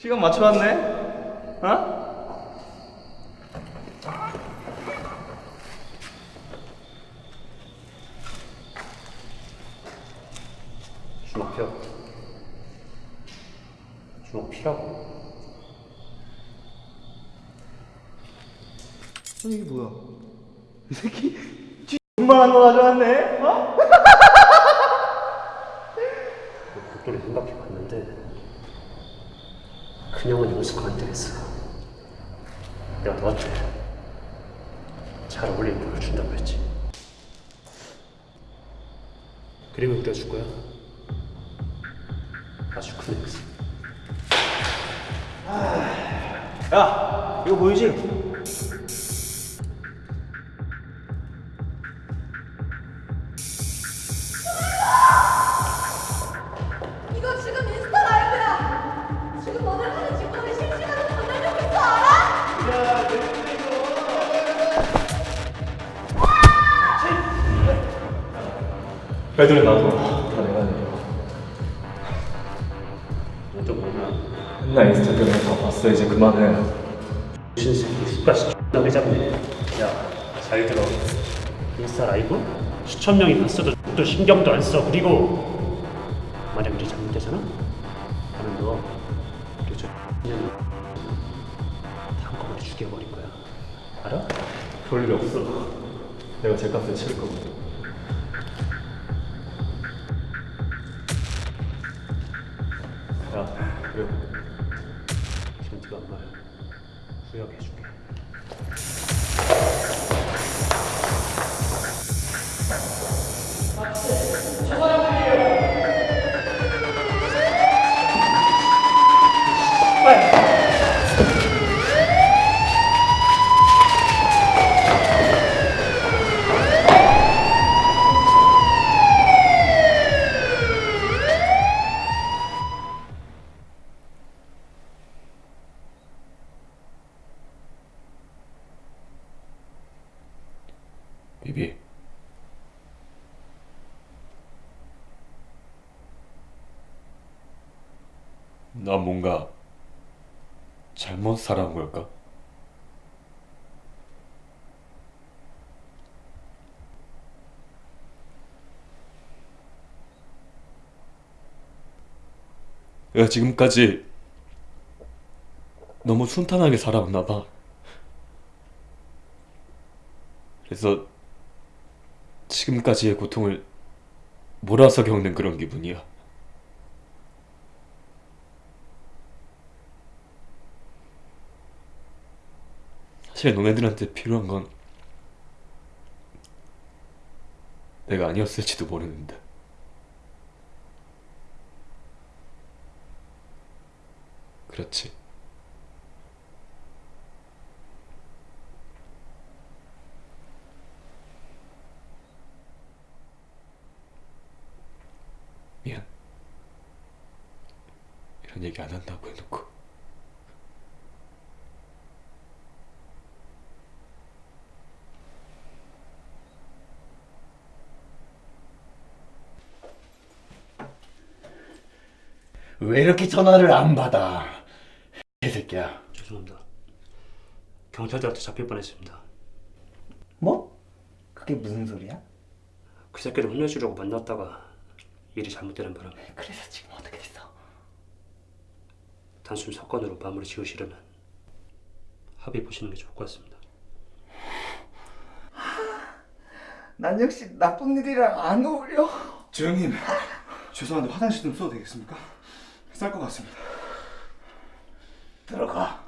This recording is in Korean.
시간 맞춰왔네? 어? 주먹 펴. 주먹 피라고. 아니 이게 뭐야? 이 새끼 X만한 거 가져왔네? 어? 목도리 생각해 봤는데 그냥은 용서가 안 되겠어. 내가 너한테 잘 어울리는 걸 준다고 했지. 그림을 그려줄 거야. 아주 큰 애였어. 야 이거 보이지? 애들은 나도 다 내가 내려 너도 뭐냐? 맨날 인스타 때문에 다 봤어 이제 그만해 무슨 새끼 숟가락 나게 잡네. 야, 잘 들어. 인스타 라이브? 수천 명이 봤어도 또 신경도 안 써. 그리고 만약 우리 잘못되잖아? 나는 너 그리고 저 X년이 다 한꺼번에 죽여버릴 거야. 알아? 그럴 일 없어 내가 제 값을 치를 거거든 그래. 지금 네가 한말 후회하게 해줄게. 비 비나 뭔가 잘못 살아온 걸까? 내가 지금까지 너무 순탄하게 살아왔나 봐. 그래서 지금까지의 고통을 몰아서 겪는 그런 기분이야. 사실 너네들한테 필요한 건 내가 아니었을지도 모르는데. 그렇지. 미안. 이런 얘기 안 한다고 해놓고. 왜 이렇게 전화를 안 받아? 개새끼야. 죄송합니다. 경찰들한테 잡힐 뻔했습니다. 뭐? 그게 무슨 소리야? 그 새끼를 혼내주려고 만났다가 일이 잘못되는 바람에 그래서 지금 어떻게 됐어? 단순 사건으로 마무리 지으시려면 합의 보시는 게 좋을 것 같습니다. 난 역시 나쁜 일이랑 안 어울려. 재영님 죄송한데 화장실 좀 써도 되겠습니까? 쌀 것 같습니다 들어가.